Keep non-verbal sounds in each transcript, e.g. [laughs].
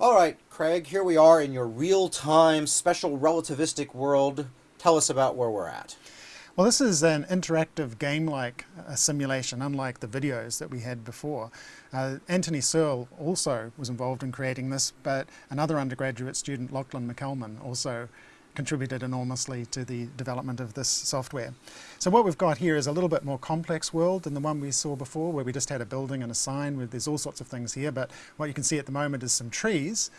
All right, Craig, here we are in your real-time special relativistic world. Tell us about where we're at. Well, this is an interactive game-like uh, simulation, unlike the videos that we had before. Uh, Anthony Searle also was involved in creating this, but another undergraduate student, Lachlan McCalman, also contributed enormously to the development of this software. So what we've got here is a little bit more complex world than the one we saw before, where we just had a building and a sign, where there's all sorts of things here, but what you can see at the moment is some trees,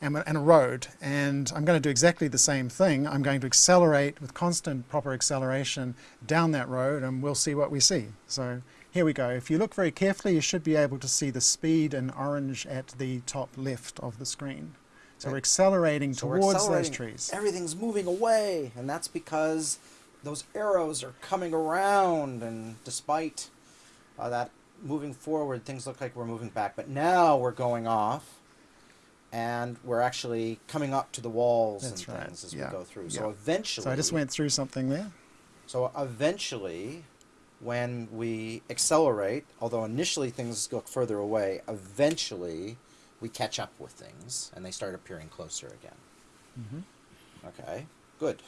and, and a road. And I'm going to do exactly the same thing. I'm going to accelerate with constant proper acceleration down that road and we'll see what we see. So here we go. If you look very carefully, you should be able to see the speed in orange at the top left of the screen. So we're accelerating so towards we're accelerating. those trees. Everything's moving away, and that's because those arrows are coming around, and despite uh, that moving forward, things look like we're moving back. But now we're going off, and we're actually coming up to the walls That's and right. things as yeah. we go through. Yeah. So eventually... So I just went through something there. So eventually, when we accelerate, although initially things look further away, eventually we catch up with things and they start appearing closer again. Mm -hmm. Okay, good.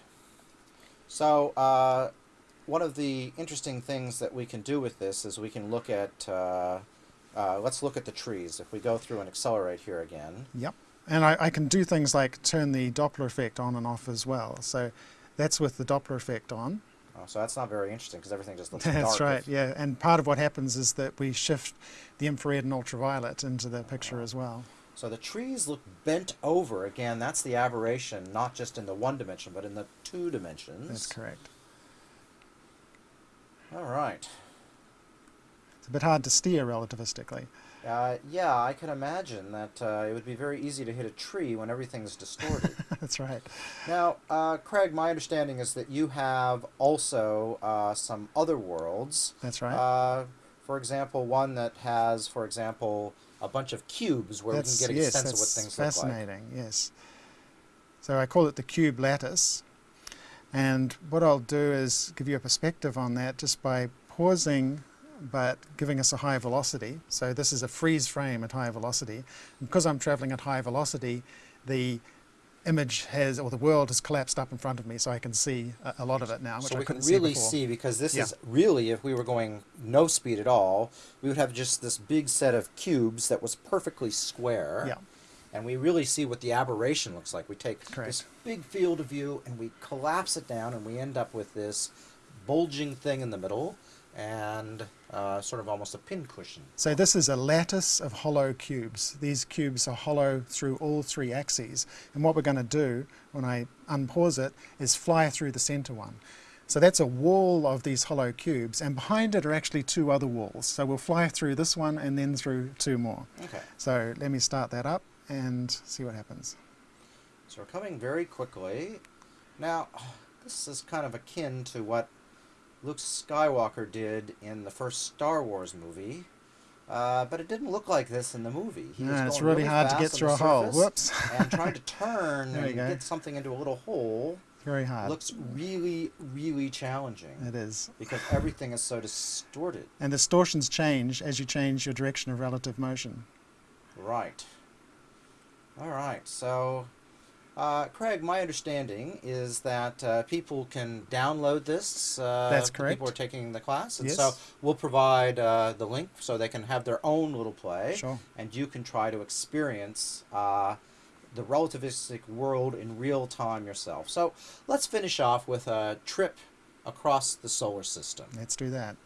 So uh, one of the interesting things that we can do with this is we can look at uh, uh, let's look at the trees. If we go through and accelerate here again. Yep. And I, I, can do things like turn the Doppler effect on and off as well. So that's with the Doppler effect on. Oh, so that's not very interesting because everything just looks [laughs] dark. That's right, yeah. And part of what happens is that we shift the infrared and ultraviolet into the picture as well. So the trees look bent over. Again, that's the aberration, not just in the one dimension, but in the two dimensions. That's correct. All right. It's a bit hard to steer relativistically. Uh, yeah, I can imagine that uh, it would be very easy to hit a tree when everything's distorted. [laughs] That's right. Now, uh, Craig, my understanding is that you have also uh, some other worlds. That's right. Uh, for example, one that has, for example, a bunch of cubes where that's, we can get a yes, sense of what things look like. fascinating, yes. So I call it the cube lattice. And what I'll do is give you a perspective on that just by pausing but giving us a high velocity. So this is a freeze frame at high velocity. And because I'm traveling at high velocity, the image has, or the world has collapsed up in front of me so I can see a, a lot of it now, So we can really see, see, because this yeah. is really, if we were going no speed at all, we would have just this big set of cubes that was perfectly square. Yeah. And we really see what the aberration looks like. We take Correct. this big field of view and we collapse it down and we end up with this bulging thing in the middle and uh, sort of almost a pincushion. So this is a lattice of hollow cubes. These cubes are hollow through all three axes. And what we're going to do when I unpause it is fly through the center one. So that's a wall of these hollow cubes, and behind it are actually two other walls. So we'll fly through this one and then through two more. Okay. So let me start that up and see what happens. So we're coming very quickly. Now, this is kind of akin to what Luke Skywalker did in the first Star Wars movie. Uh, but it didn't look like this in the movie. He yeah, it's really, really hard to get through a hole. Whoops. and trying to [laughs] turn and go. get something into a little hole. Very hard. Looks really, really challenging. It is. Because everything is so distorted. And distortions change as you change your direction of relative motion. Right. All right. So uh, Craig, my understanding is that uh, people can download this. Uh, That's correct. People are taking the class, and yes. so we'll provide uh, the link so they can have their own little play, sure. and you can try to experience uh, the relativistic world in real time yourself. So let's finish off with a trip across the solar system. Let's do that.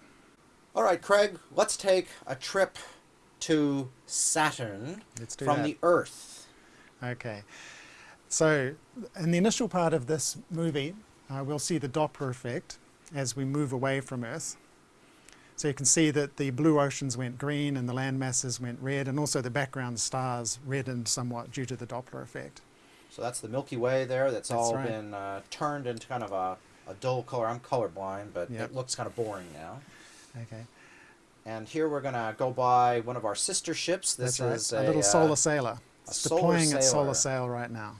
All right, Craig, let's take a trip to Saturn from that. the Earth. Okay. So in the initial part of this movie, uh, we'll see the Doppler effect as we move away from Earth. So you can see that the blue oceans went green and the land masses went red and also the background stars reddened somewhat due to the Doppler effect. So that's the Milky Way there that's, that's all right. been uh, turned into kind of a, a dull color. I'm colorblind, but yep. it looks kind of boring now. Okay. And here we're going to go by one of our sister ships. This is a, a, little solar sailor. It's deploying its solar sail right now.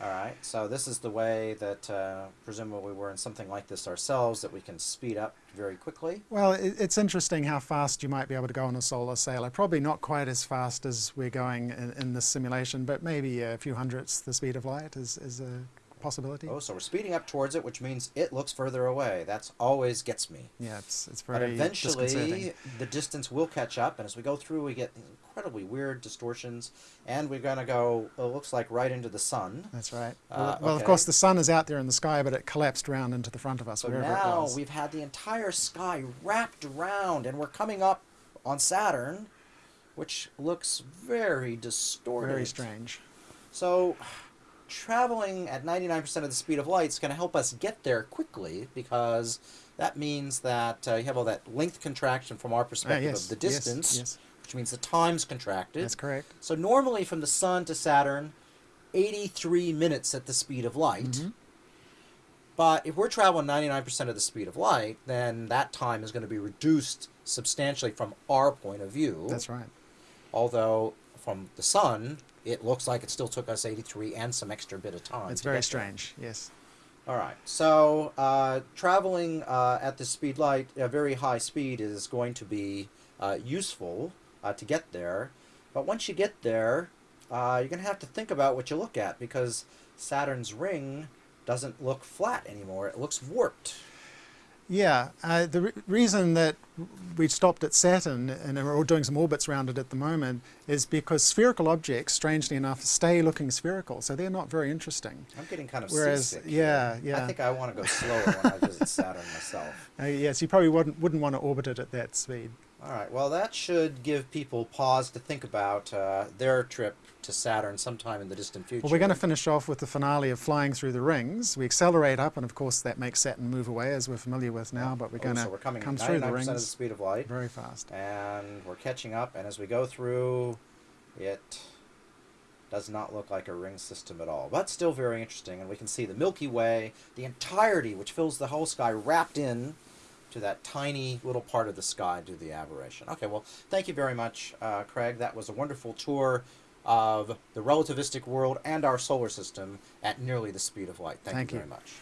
All right. So this is the way that uh, presumably we're in something like this ourselves that we can speed up very quickly. Well, it's interesting how fast you might be able to go on a solar sailor. Probably not quite as fast as we're going in, in this simulation, but maybe a few hundredths the speed of light is, is a possibility. Oh, so we're speeding up towards it, which means it looks further away. That's always gets me. Yeah, it's, it's very But eventually, the distance will catch up, and as we go through, we get incredibly weird distortions, and we're going to go, it looks like, right into the sun. That's right. Uh, well, well, of course, the sun is out there in the sky, but it collapsed round into the front of us, So wherever it now was. we've had the entire sky wrapped around, and we're coming up on Saturn, which looks very distorted. Very strange. So, traveling at 99% of the speed of light is going to help us get there quickly because that means that uh, you have all that length contraction from our Ah, perspective yes, of the distance, Yes, which means the time's contracted. that's correct. So, normally from the Sun to Saturn, 83 minutes at the speed of light. Mhm. But if we're traveling 99% of the speed of light, then that time is going to be reduced substantially from our point of view. That's right. Although from the sun, it looks like it still took us 83 and some extra bit of time. It's very get there. strange. Yes. All right. So uh, traveling uh, at the speed light, a very high speed, is going to be uh, useful uh, to get there. But once you get there, uh, you're going to have to think about what you look at because Saturn's ring doesn't look flat anymore. It looks warped. Yeah, uh, the re- reason that we stopped at Saturn and we're all doing some orbits around it at the moment is because spherical objects, strangely enough, stay looking spherical, so they're not very interesting. I'm getting kind of Whereas- seasick. yeah, here. yeah. I think I want to go slower when I visit Saturn myself. [laughs] Uh, yes, you probably wouldn't, wouldn't want to orbit it at that speed. All right. Well, that should give people pause to think about uh, their trip to Saturn sometime in the distant future. Well, we're going to finish off with the finale of flying through the rings. We accelerate up, and of course, that makes Saturn move away, as we're familiar with now. But we're Oh, going to so we're coming come 99% through the rings. of the speed of light, very fast. and we're catching up. And as we go through, it does not look like a ring system at all, but still very interesting. And we can see the Milky Way, the entirety, which fills the whole sky, wrapped in to that tiny little part of the sky to the aberration. Okay, well, thank you very much, uh, Craig. That was a wonderful tour of the relativistic world and our solar system at nearly the speed of light. Thank, Thank you you. very much.